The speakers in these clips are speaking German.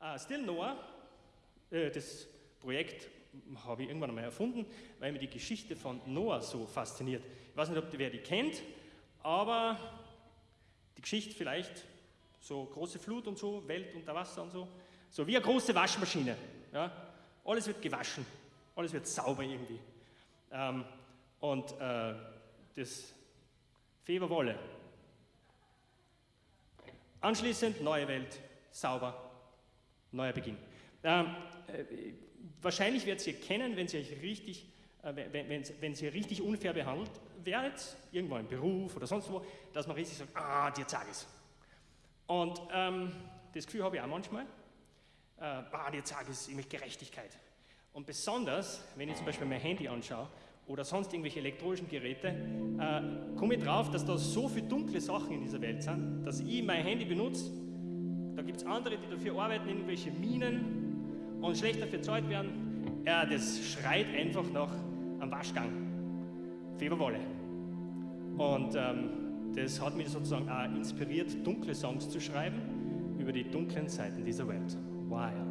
Äh, Still Noah, äh, das Projekt habe ich irgendwann einmal erfunden, weil mir die Geschichte von Noah so fasziniert. Ich weiß nicht, ob wer die kennt, aber die Geschichte vielleicht, so große Flut und so, Welt unter Wasser und so, so wie eine große Waschmaschine. Ja? Alles wird gewaschen, alles wird sauber irgendwie. Ähm, und äh, das Feberwolle. Anschließend neue Welt, sauber, neuer Beginn. Ähm, äh, wahrscheinlich werdet ihr kennen, wenn sie euch richtig, äh, wenn, wenn, wenn sie richtig unfair behandelt werdet, irgendwo im Beruf oder sonst wo, dass man richtig sagt, ah, dir sag es. Und ähm, das Gefühl habe ich auch manchmal, äh, ah, dir sag es, ich möchte Gerechtigkeit. Und besonders, wenn ich zum Beispiel mein Handy anschaue oder sonst irgendwelche elektronischen Geräte, äh, komme ich drauf, dass da so viele dunkle Sachen in dieser Welt sind, dass ich mein Handy benutze. Da gibt es andere, die dafür arbeiten, irgendwelche Minen und schlechter verzahlt werden. Ja, das schreit einfach nach einem Waschgang. Feberwolle. Und ähm, das hat mich sozusagen auch inspiriert, dunkle Songs zu schreiben über die dunklen Seiten dieser Welt. Wild.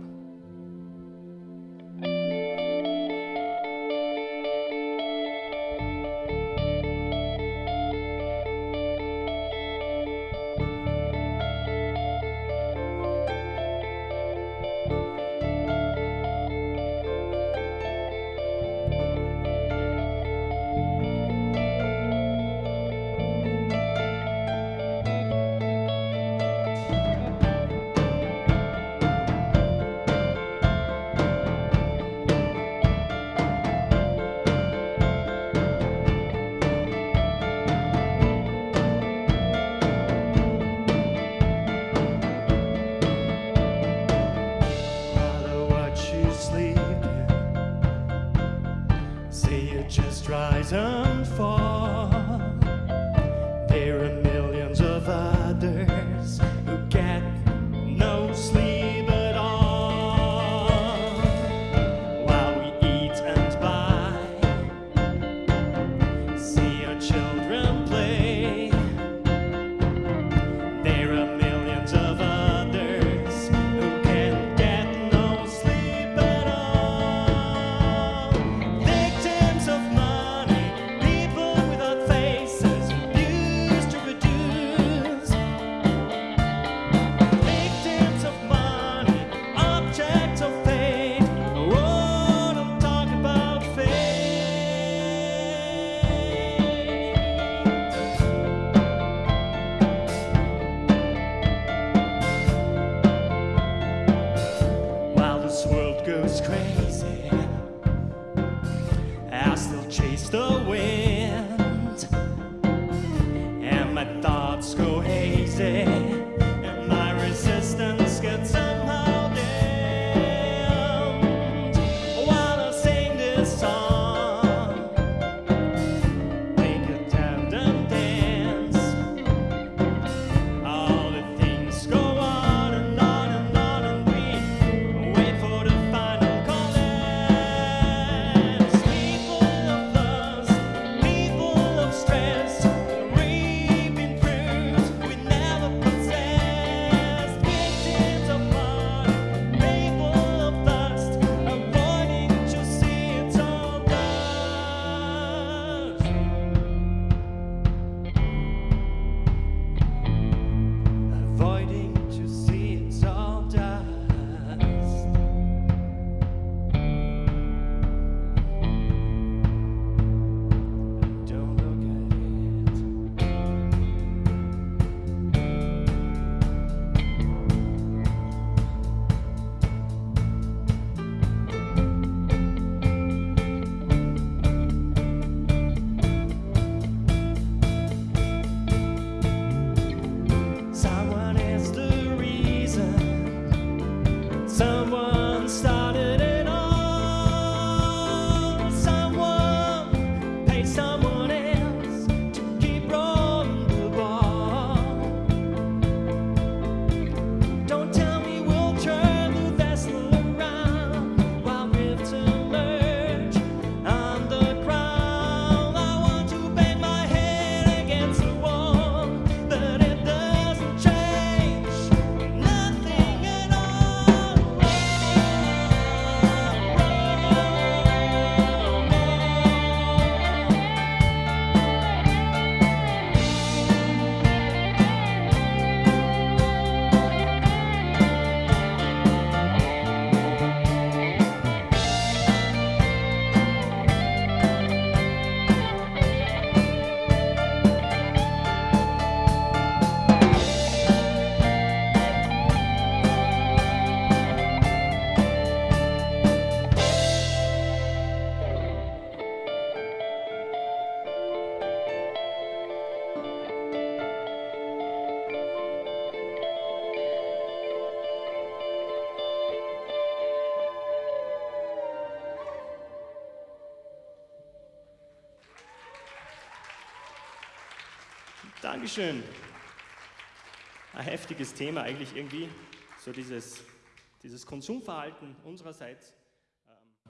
Say you just rise and fall. This world goes crazy. I still chase the wind, Dankeschön. Ein heftiges Thema eigentlich irgendwie, so dieses, dieses Konsumverhalten unsererseits.